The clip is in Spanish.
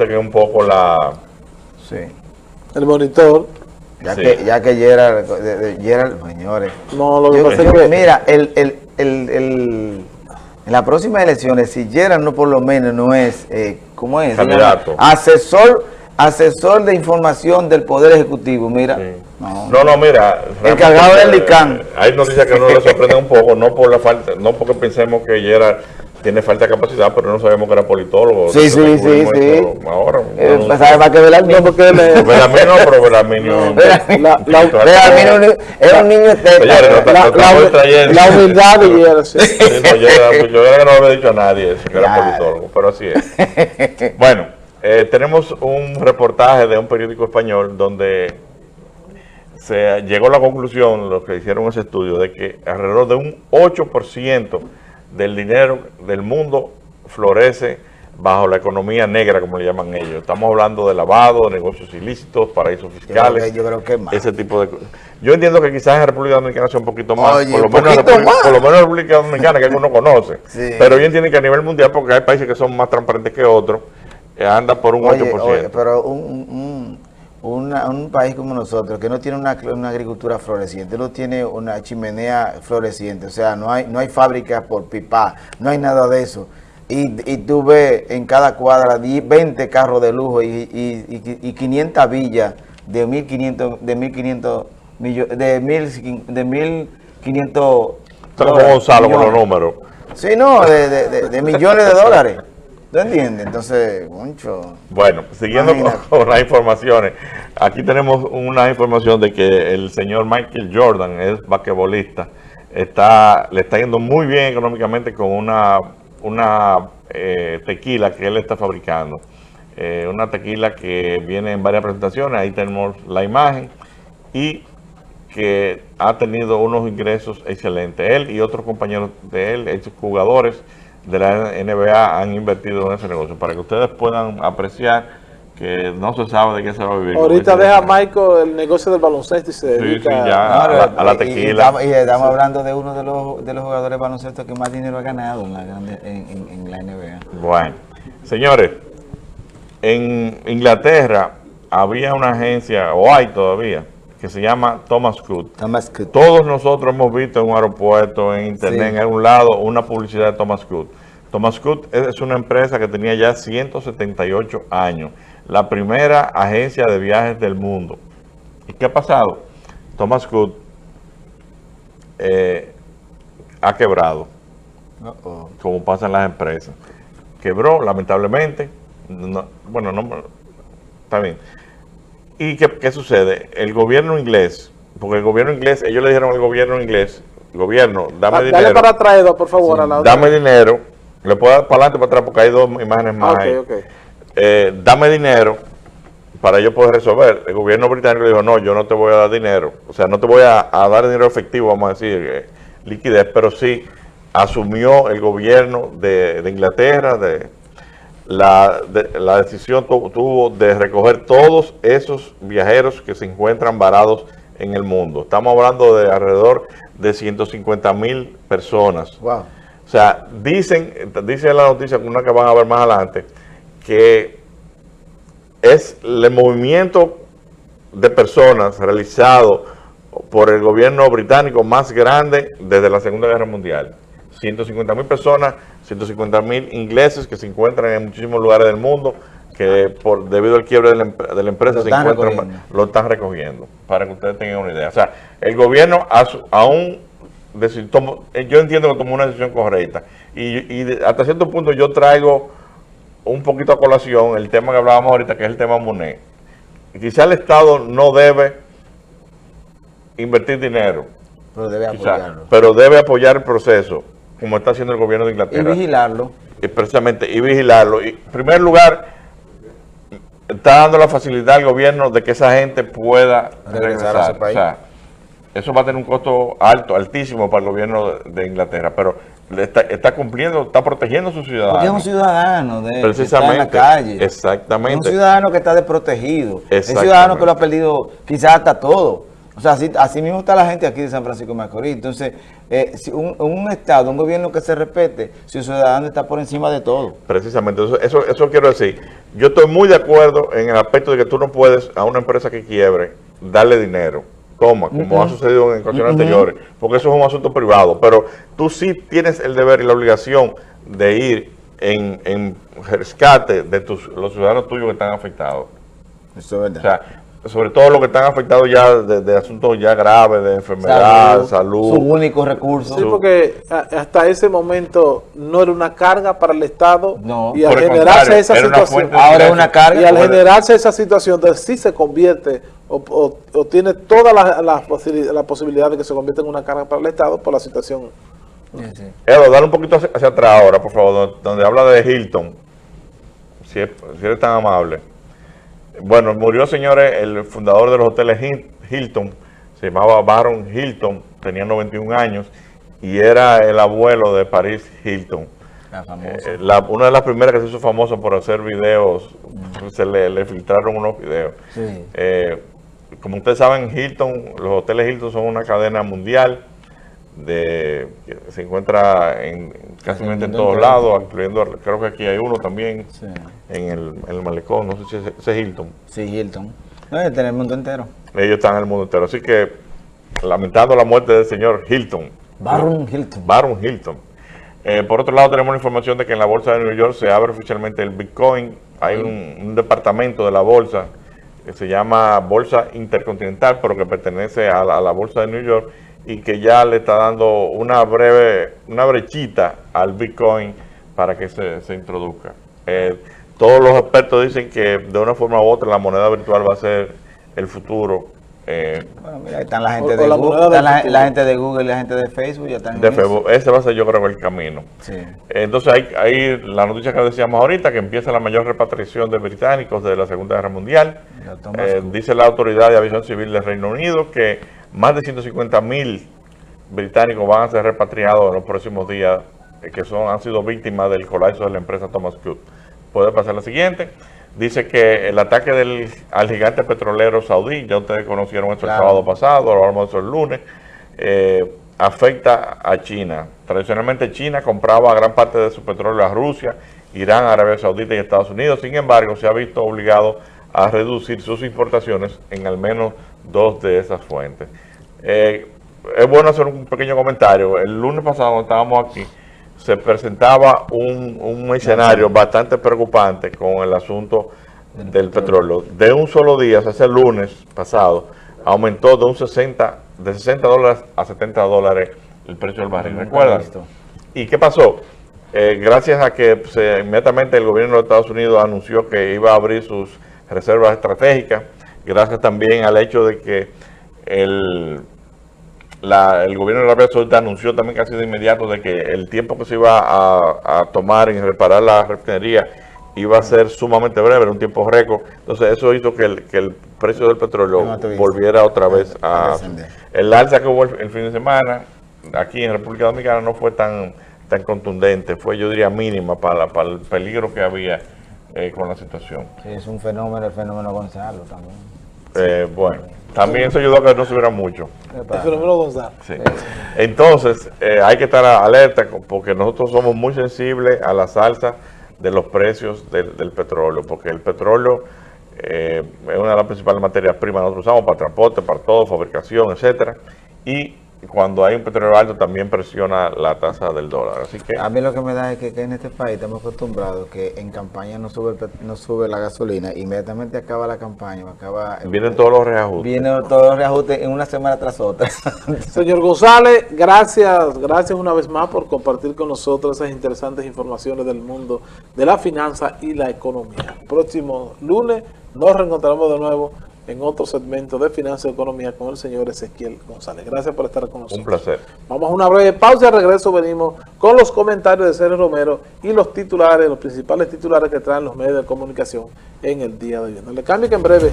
hace que un poco la... Sí. El monitor. Ya Sí. que, ya que de- Gerald, señores. No, lo que pasa es yo- que... mira, el, el, el, el- en las próximas elecciones, si Gerald no por lo menos no es, eh, ¿cómo es? Se Candidato. Asesor, asesor de información del Poder Ejecutivo, mira. Sí. No. No, no, mira. Encargado del ICANN. eh, Hay noticias que no le sorprenden un poco, no por la falta, no porque pensemos que Gerard tiene falta de capacidad, pero no sabemos que era politólogo. Sí, sí, Lo sí, sí. Ahora. Eh, no, pues, ¿sabe más que Belarmino? No, porque es- Belarmino, pero Belarmino. Belarmino. La- la- Belarmino es un niño teta. la, lo humildad de no, yo, era- era que no le había dicho a nadie eso, que era politólogo, pero así es. Bueno, eh, tenemos un reportaje de un periódico español donde se llegó a la conclusión, los que hicieron ese estudio, de que alrededor de un 8% del dinero del mundo florece bajo la economía negra, como le llaman ellos. Estamos hablando de lavado, de negocios ilícitos, paraísos fiscales. que- yo creo que más. Ese tipo de cosas. Yo entiendo que quizás en República Dominicana sea un poquito más, Oye, por, lo menos República- por lo menos en República Dominicana, que uno conoce. Sí. Pero yo entiendo que a nivel mundial, porque hay países que son más transparentes que otros, eh, anda por un Oye, 8%. oye, pero un, un, una- un país como nosotros, que no tiene una, una agricultura floreciente, no tiene una chimenea floreciente, o sea, no hay, no hay fábricas por pipa, no hay nada de eso. Y, y tú ves en cada cuadra 10, 20 carros de lujo y, y, y, y 500 villas de 1.500 de 1.500 millones, de 1.000 de 1.500 Está como Gonzalo con los números. Sí, no, de, de, de- de millones de dólares. ¿Tú entiendes? Entonces, mucho. Bueno, siguiendo con las informaciones, aquí tenemos una información de que el señor Michael Jordan es basquetbolista, está, le está yendo muy bien económicamente con una, una eh, tequila que él está fabricando. Eh, una tequila que viene en varias presentaciones, ahí tenemos la imagen, y que ha tenido unos ingresos excelentes. Él y otros compañeros de él, ex jugadores de la NBA, han invertido en ese negocio para que ustedes puedan apreciar que no se sabe de qué se va a vivir. Ahorita deja el- Michael el negocio del baloncesto y se dedica sí, ya. a la- a la y- y- y tequila. estamos- Y, estamos hablando de uno de los, de los jugadores de baloncesto que más dinero ha ganado en la, en- en la NBA. Bueno, señores, en Inglaterra había una agencia, o hay todavía, que se llama Thomas Cook. Thomas Cook. Todos nosotros hemos visto en un aeropuerto, en internet, Sí. en algún lado, una publicidad de Thomas Cook. Thomas Cook es una empresa que tenía ya 178 años, la primera agencia de viajes del mundo. ¿Y qué ha pasado? Thomas Cook eh, ha quebrado, como pasa en las empresas. Quebró, lamentablemente. No- bueno, no, está bien. ¿Y qué, qué sucede? El gobierno inglés, porque el gobierno inglés, ellos le dijeron al gobierno inglés, gobierno, dame Ah, dinero, Dale para atrás, por favor, a la otra. dame dinero, le puedo dar para adelante para atrás porque hay dos imágenes Ah, más ok, ahí. ok. Eh, dame dinero para yo poder resolver. El gobierno británico le dijo, no, yo no te voy a dar dinero. O sea, no te voy a, a dar dinero efectivo, vamos a decir, eh, liquidez, pero sí asumió el gobierno de, de Inglaterra, de la, de- la decisión tu- tuvo de recoger todos esos viajeros que se encuentran varados en el mundo. Estamos hablando de alrededor de 150 mil personas. Wow. O sea, dicen, dice la noticia, una que van a ver más adelante, que es el movimiento de personas realizado por el gobierno británico más grande desde la Segunda Guerra Mundial. 150 mil personas, 150 mil ingleses que se encuentran en muchísimos lugares del mundo que por debido al quiebre de la, em- de la empresa Lo se encuentran, lo están recogiendo, para que ustedes tengan una idea. O sea, el gobierno aún eh, yo entiendo que tomó una decisión correcta. Y, y de- hasta cierto punto yo traigo un poquito a colación el tema que hablábamos ahorita, que es el tema Monet. Quizá el Estado no debe invertir dinero, Pero debe quizá, apoyarlo. pero debe apoyar el proceso, como está haciendo el gobierno de Y Inglaterra. vigilarlo. Y precisamente, y vigilarlo. Y, en primer lugar, está dando la facilidad al gobierno de que esa gente pueda Regresar a su país. O sea, eso va a tener un costo alto, altísimo para el gobierno de, Inglaterra, pero está, está cumpliendo, está protegiendo a sus Porque es un ciudadanos. ciudadano de, que está en la calle. Es un Exactamente. ciudadano que está desprotegido. Es un Exactamente. ciudadano que lo ha perdido quizás hasta todo. O sea, así, así mismo está la gente aquí de San Francisco de Macorís. Entonces, eh, si un, un Estado, un gobierno que se respete, su ciudadano está por encima de todo. Precisamente, eso, eso, eso quiero decir. Yo estoy muy de acuerdo en el aspecto de que tú no puedes a una empresa que quiebre darle dinero toma, como ha sucedido en ocasiones anteriores, porque eso es un asunto privado, pero tú sí tienes el deber y la obligación de ir en, en rescate de tus, los ciudadanos tuyos que están afectados. Eso es verdad. O sea, sobre todo los que están afectados ya de, asuntos ya graves, de enfermedad, salud. Su único recurso. Sí, porque hasta ese momento no era una carga para el Estado. No. Y al generarse esa situación. Ahora es una carga. Y al generarse esa situación, entonces sí se convierte o, tiene toda la, la, posibilidad de que se convierta en una carga para el Estado por la situación. Sí, Edo, dale un poquito hacia, atrás ahora, por favor, donde, habla de Hilton. Si, eres tan amable. Bueno, murió, señores, el fundador de los hoteles Hilton, se llamaba Baron Hilton, tenía 91 años, y era el abuelo de Paris Hilton. La eh, una de las primeras que se hizo famosa por hacer videos, se le, filtraron unos videos. Sí. Eh, como ustedes saben, Hilton, los hoteles Hilton son una cadena mundial de que se encuentra en casi en todos lados, incluyendo, creo que aquí hay uno también en, el, malecón, no sé si es, es Hilton. Sí, Hilton. No, está en el mundo entero. Ellos están en el mundo entero, así que lamentando la muerte del señor Hilton. Baron Hilton. Baron Hilton. Eh, por otro lado, tenemos la información de que en la bolsa de Nueva York se abre oficialmente el Bitcoin. Hay un departamento de la bolsa que se llama Bolsa Intercontinental, pero que pertenece a la, Bolsa de New York y que ya le está dando una breve, una brechita al Bitcoin para que se, se introduzca. Eh, todos los expertos dicen que de una forma u otra la moneda virtual va a ser el futuro eh, bueno, mira, están la gente, de, Google, la, gente de Google y la gente de Facebook. Ya están de Facebook. Ese va a ser yo creo el camino. Entonces hay, hay, la noticia que decíamos ahorita, que empieza la mayor repatriación de británicos de la Segunda Guerra Mundial. Eh, dice la Autoridad de Aviación Civil del Reino Unido que más de 150 mil británicos van a ser repatriados en los próximos días, eh, que son han sido víctimas del colapso de la empresa Thomas Cook. Puede pasar la siguiente dice que el ataque del, al gigante petrolero saudí, ya ustedes conocieron esto el sábado pasado, lo vamos el lunes, eh, afecta a China. Tradicionalmente China compraba gran parte de su petróleo a Rusia, Irán, Arabia Saudita y Estados Unidos. Sin embargo, se ha visto obligado a reducir sus importaciones en al menos dos de esas fuentes. Eh, es bueno hacer un pequeño comentario. El lunes pasado estábamos aquí, se presentaba un, escenario bastante preocupante con el asunto del, petróleo. De un solo día, o sea, el lunes pasado, aumentó de un 60, de 60 dólares a 70 dólares el precio del barril. ¿Recuerdan? ¿Y qué pasó? Eh, gracias a que inmediatamente el gobierno de Estados Unidos anunció que iba a abrir sus reservas estratégicas, gracias también al hecho de que el el gobierno de Arabia Saudita anunció también casi de inmediato de que el tiempo que se iba a, tomar en reparar la refinería iba a ser sumamente breve, era un tiempo récord. Entonces eso hizo que el, que el precio del petróleo volviera otra vez a... El alza que hubo el, fin de semana aquí en República Dominicana no fue tan tan contundente, fue yo diría mínima para, para el peligro que había eh, con la situación. Sí, es un fenómeno, el fenómeno Gonzalo también. Eh, bueno. También eso ayudó a que no subiera mucho. Entonces, eh, hay que estar alerta porque nosotros somos muy sensibles a la salsa de los precios del, petróleo, porque el petróleo eh, es una de las principales materias primas que nosotros usamos para transporte, para todo, fabricación, etcétera, y cuando hay un petróleo alto también presiona la tasa del dólar. Así que a mí lo que me da es que, en este país estamos acostumbrados que en campaña no sube no sube la gasolina, inmediatamente acaba la campaña, acaba vienen todos los reajustes. Vienen todos los reajustes en una semana tras otra. Señor González, gracias, gracias una vez más por compartir con nosotros esas interesantes informaciones del mundo de la finanza y la economía. Próximo lunes nos reencontraremos de nuevo en otro segmento de Finanzas y Economía con el señor Ezequiel González. Gracias por estar con nosotros. Un placer. Vamos a una breve pausa y al regreso venimos con los comentarios de Sergio Romero y los titulares, los principales titulares que traen los medios de comunicación en el día de hoy. No le cambie que en breve